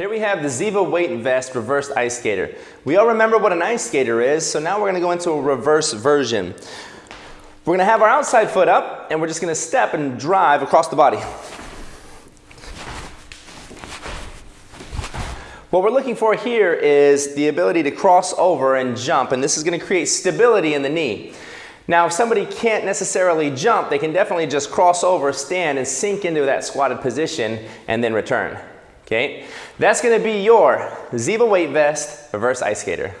Here we have the Ziva Weight Vest Reversed Ice Skater. We all remember what an ice skater is, so now we're going to go into a reverse version. We're going to have our outside foot up, and we're just going to step and drive across the body. What we're looking for here is the ability to cross over and jump, and this is going to create stability in the knee. Now, if somebody can't necessarily jump, they can definitely just cross over, stand, and sink into that squatted position, and then return. Okay? That's to be your Ziva Weight Vest Reverse Ice Skater.